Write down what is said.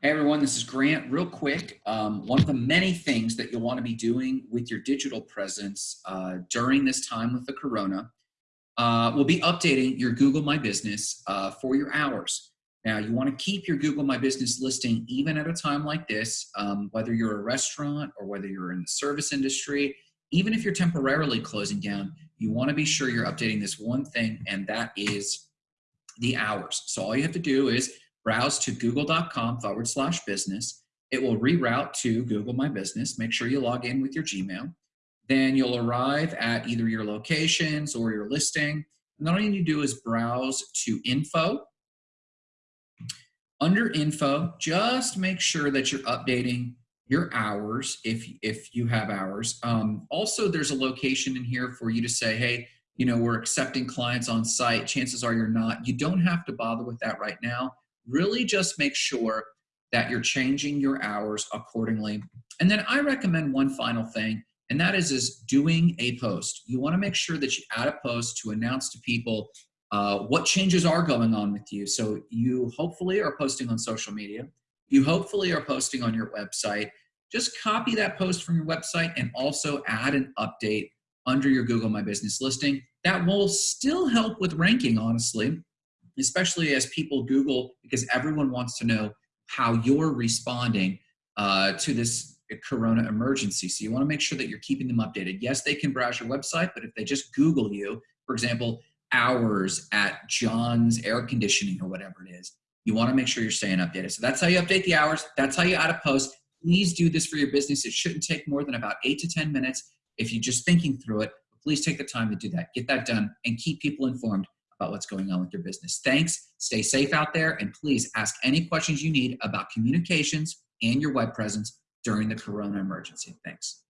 Hey everyone, this is Grant. Real quick, um, one of the many things that you'll want to be doing with your digital presence uh, during this time with the corona uh, will be updating your Google My Business uh, for your hours. Now, you want to keep your Google My Business listing even at a time like this, um, whether you're a restaurant or whether you're in the service industry, even if you're temporarily closing down, you want to be sure you're updating this one thing, and that is the hours. So all you have to do is browse to google.com forward slash business. It will reroute to Google My Business. Make sure you log in with your Gmail. Then you'll arrive at either your locations or your listing. And all you need to do is browse to info. Under info, just make sure that you're updating your hours if, if you have hours. Um, also, there's a location in here for you to say, hey, you know, we're accepting clients on site. Chances are you're not. You don't have to bother with that right now really just make sure that you're changing your hours accordingly. And then I recommend one final thing, and that is, is doing a post. You wanna make sure that you add a post to announce to people uh, what changes are going on with you. So you hopefully are posting on social media. You hopefully are posting on your website. Just copy that post from your website and also add an update under your Google My Business listing. That will still help with ranking, honestly, especially as people Google, because everyone wants to know how you're responding uh, to this corona emergency. So you want to make sure that you're keeping them updated. Yes, they can browse your website, but if they just Google you, for example, hours at John's air conditioning or whatever it is, you want to make sure you're staying updated. So that's how you update the hours. That's how you add a post. Please do this for your business. It shouldn't take more than about eight to 10 minutes if you're just thinking through it. Please take the time to do that. Get that done and keep people informed about what's going on with your business. Thanks. Stay safe out there. And please ask any questions you need about communications and your web presence during the corona emergency. Thanks.